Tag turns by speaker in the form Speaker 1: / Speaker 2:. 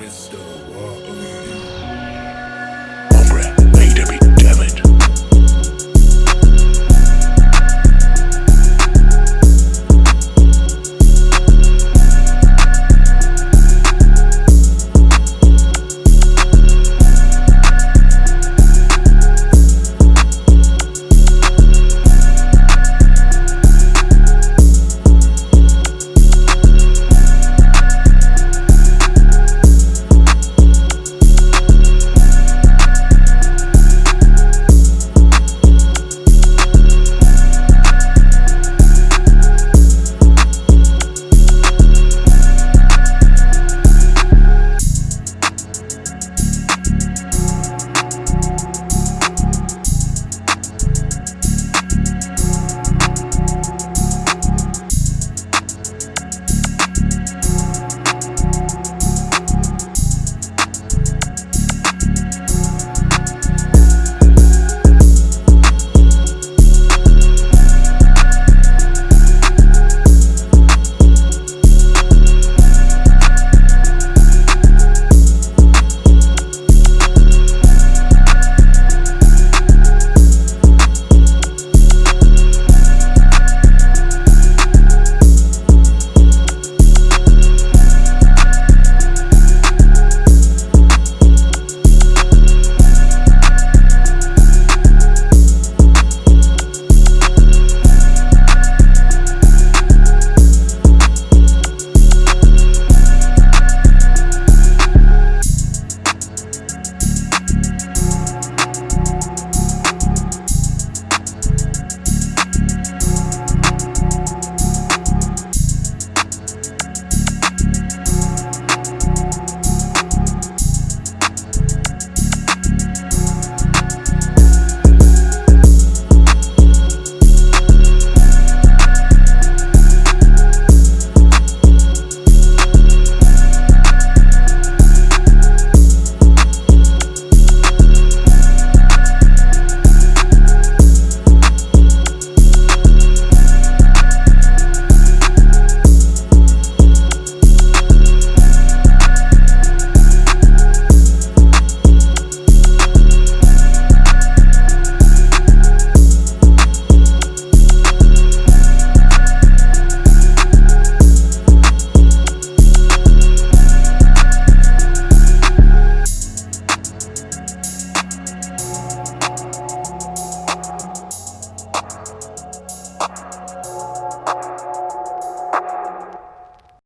Speaker 1: crystal water.